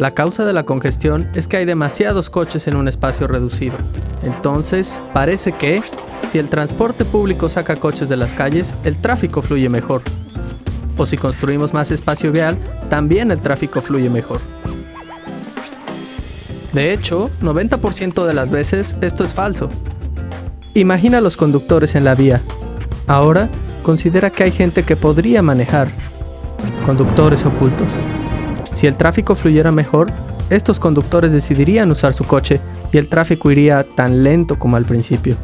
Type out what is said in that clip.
La causa de la congestión es que hay demasiados coches en un espacio reducido. Entonces, parece que, si el transporte público saca coches de las calles, el tráfico fluye mejor. O si construimos más espacio vial, también el tráfico fluye mejor. De hecho, 90% de las veces esto es falso. Imagina los conductores en la vía. Ahora, considera que hay gente que podría manejar. Conductores ocultos. Si el tráfico fluyera mejor, estos conductores decidirían usar su coche y el tráfico iría tan lento como al principio.